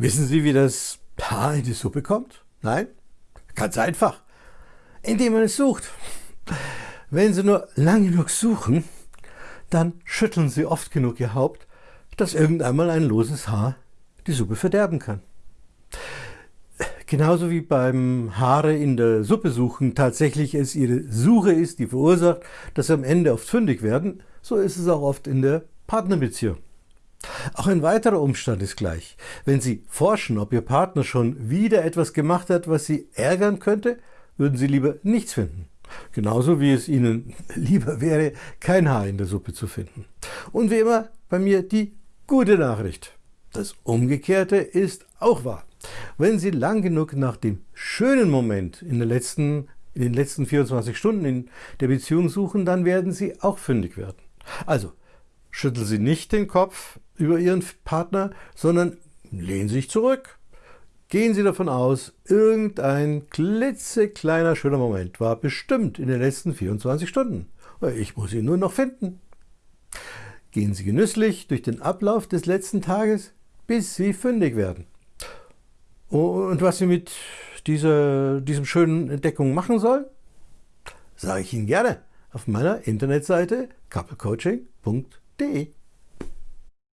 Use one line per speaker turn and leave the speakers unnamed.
Wissen Sie, wie das Haar in die Suppe kommt? Nein? Ganz einfach. Indem man es sucht. Wenn Sie nur lang genug suchen, dann schütteln Sie oft genug Ihr Haupt, dass irgendeinmal ein loses Haar die Suppe verderben kann. Genauso wie beim Haare in der Suppe suchen tatsächlich es Ihre Suche ist, die verursacht, dass Sie am Ende oft fündig werden, so ist es auch oft in der Partnerbeziehung. Auch ein weiterer Umstand ist gleich. Wenn Sie forschen, ob Ihr Partner schon wieder etwas gemacht hat, was Sie ärgern könnte, würden Sie lieber nichts finden. Genauso wie es Ihnen lieber wäre, kein Haar in der Suppe zu finden. Und wie immer bei mir die gute Nachricht. Das Umgekehrte ist auch wahr. Wenn Sie lang genug nach dem schönen Moment in, letzten, in den letzten 24 Stunden in der Beziehung suchen, dann werden Sie auch fündig werden. Also, schütteln Sie nicht den Kopf über Ihren Partner, sondern lehnen Sie sich zurück. Gehen Sie davon aus, irgendein klitzekleiner schöner Moment war bestimmt in den letzten 24 Stunden. Ich muss ihn nur noch finden. Gehen Sie genüsslich durch den Ablauf des letzten Tages, bis Sie fündig werden. Und was Sie mit dieser, diesem schönen Entdeckung machen sollen, sage ich Ihnen gerne auf meiner Internetseite couplecoaching.de.